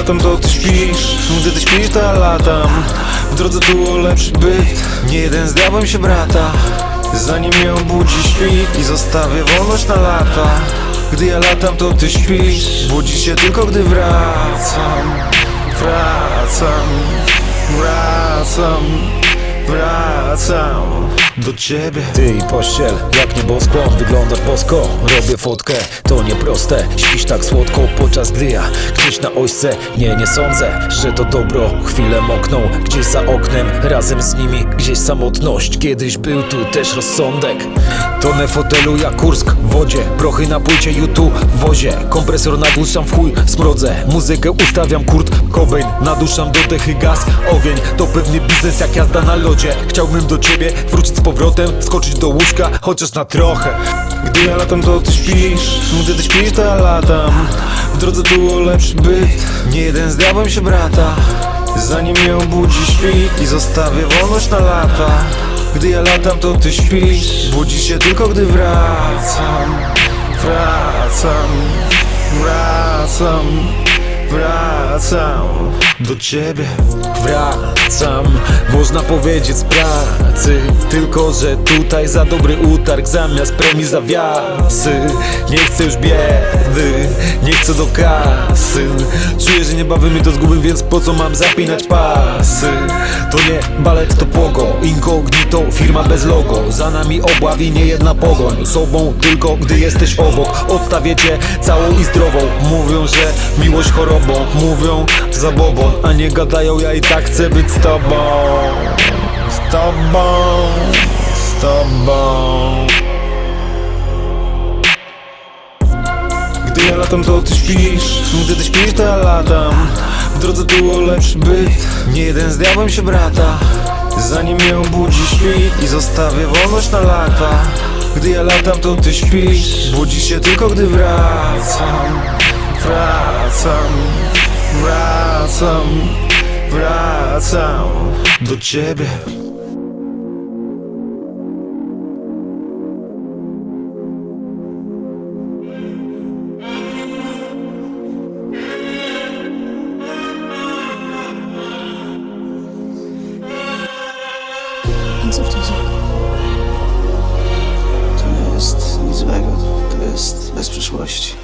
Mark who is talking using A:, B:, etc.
A: latam to ty śpisz. Gdy ty śpisz to latam. W drodze tu o lepszy byt. Nie jeden z diabłem się brata. Zanim mnie obudzi świt I zostawię wolność na lata. Gdy ja latam to ty śpisz. Budzisz się tylko gdy wracam. Wracam. Wracam. Wracam do ciebie.
B: Ty i pościel, jak niebosko, wyglądasz bosko. Robię fotkę, to nieproste. Śpisz tak słodko, podczas gdy ja Gdzieś na ośce, nie, nie sądzę Że to dobro, chwilę mokną Gdzieś za oknem, razem z nimi Gdzieś samotność, kiedyś był tu też rozsądek. Tonę fotelu jak Kursk w wodzie. Prochy na płycie YouTube w wozie. Kompresor naduszam w chuj, smrodzę Muzykę ustawiam, Kurt Cobain. Naduszam do dechy gaz, ogień. To pewny biznes jak jazda na lodzie. Chciałbym do ciebie wrócić z powrotem Skoczyć do łóżka, chociaż na trochę.
A: Gdy ja latam to ty śpisz. Gdy ty śpisz to ja latam. W drodze tu o lepszy byt. Nie jeden z diabłem się brata. Zanim mnie obudzi świt I zostawię wolność na lata. Gdy ja latam to ty śpisz. Budzisz się tylko gdy wracam. Wracam. Wracam Wracam Do ciebie.
B: Wracam, można powiedzieć z pracy Tylko, że tutaj za dobry utarg Zamiast premii zawiasy. Nie chcę już biedy, nie chcę do kasy Czuję, że niebawem mi to zgubię, więc po co mam zapinać pasy? To nie balet, to pogo Incognito, firma bez logo. Za nami obławi nie jedna pogoń Sobą tylko, gdy jesteś obok. Odstawię cię całą i zdrową. Mówią, że miłość chorobą Mówią zabobon, a nie gadają Ja i tak chcę być z tobą. Z tobą
A: Gdy ja latam to ty śpisz. Gdy ty śpisz to ja latam. W drodze tu lepszy byt. Nie jeden z diabłem się brata. Zanim mnie obudzi świt I zostawię wolność na lata. Gdy ja latam to ty śpisz. Budzisz się tylko gdy wracam. Wracam. Wracam. Wracam Do ciebie
C: Co w tym złego? To nie jest nic złego. To jest bez przyszłości.